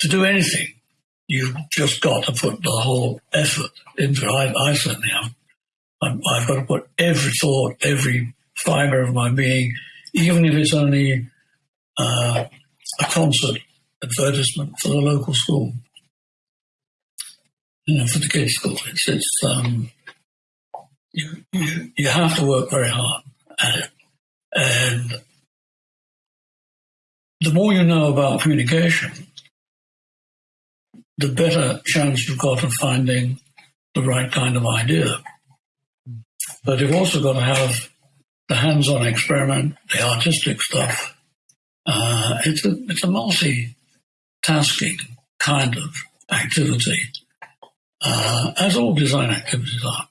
to do anything, you've just got to put the whole effort into it. I, I certainly have. I'm, I've got to put every thought, every fiber of my being, even if it's only uh, a concert advertisement for the local school, you know, for the kids' school. It's, it's um, you, you, you have to work very hard at it. And the more you know about communication, the better chance you've got of finding the right kind of idea. But you've also got to have the hands-on experiment, the artistic stuff. Uh, it's a it's a multi-tasking kind of activity, uh, as all design activities are.